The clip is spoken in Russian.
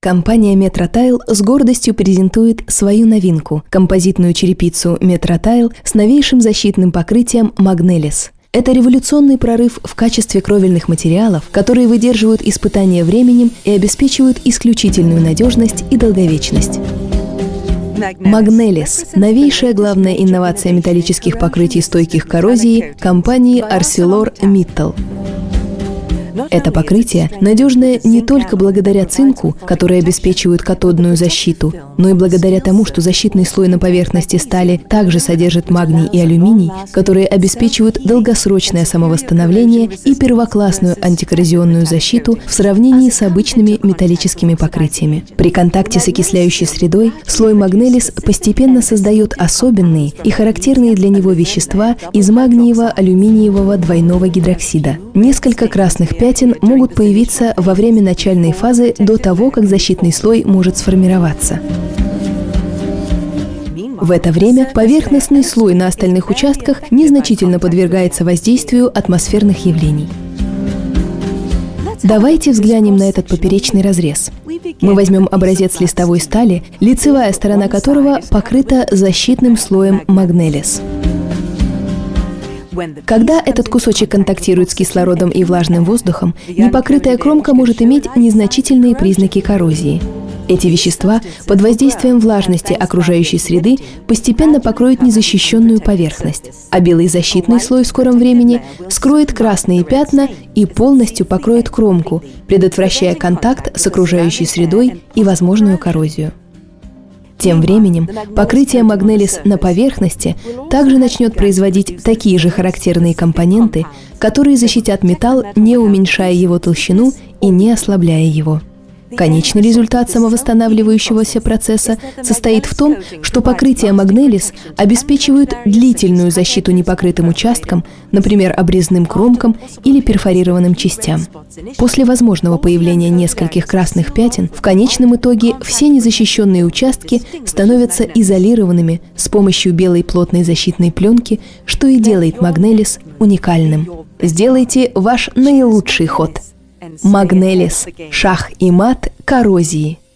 Компания Metrotile с гордостью презентует свою новинку – композитную черепицу Metrotile с новейшим защитным покрытием Magnelis. Это революционный прорыв в качестве кровельных материалов, которые выдерживают испытания временем и обеспечивают исключительную надежность и долговечность. Magnelis – новейшая главная инновация металлических покрытий стойких коррозии компании ArcelorMittal. Это покрытие надежное не только благодаря цинку, который обеспечивает катодную защиту, но и благодаря тому, что защитный слой на поверхности стали также содержит магний и алюминий, которые обеспечивают долгосрочное самовосстановление и первоклассную антикоррозионную защиту в сравнении с обычными металлическими покрытиями. При контакте с окисляющей средой слой магнелис постепенно создает особенные и характерные для него вещества из магниево-алюминиевого двойного гидроксида. Несколько красных пятен пятен могут появиться во время начальной фазы до того, как защитный слой может сформироваться. В это время поверхностный слой на остальных участках незначительно подвергается воздействию атмосферных явлений. Давайте взглянем на этот поперечный разрез. Мы возьмем образец листовой стали, лицевая сторона которого покрыта защитным слоем магнелис. Когда этот кусочек контактирует с кислородом и влажным воздухом, непокрытая кромка может иметь незначительные признаки коррозии. Эти вещества под воздействием влажности окружающей среды постепенно покроют незащищенную поверхность, а белый защитный слой в скором времени скроет красные пятна и полностью покроет кромку, предотвращая контакт с окружающей средой и возможную коррозию. Тем временем покрытие Магнелис на поверхности также начнет производить такие же характерные компоненты, которые защитят металл, не уменьшая его толщину и не ослабляя его. Конечный результат самовосстанавливающегося процесса состоит в том, что покрытие Магнелис обеспечивают длительную защиту непокрытым участкам, например, обрезным кромкам или перфорированным частям. После возможного появления нескольких красных пятен, в конечном итоге все незащищенные участки становятся изолированными с помощью белой плотной защитной пленки, что и делает Магнелис уникальным. Сделайте ваш наилучший ход – Магнелис, шах и мат коррозии –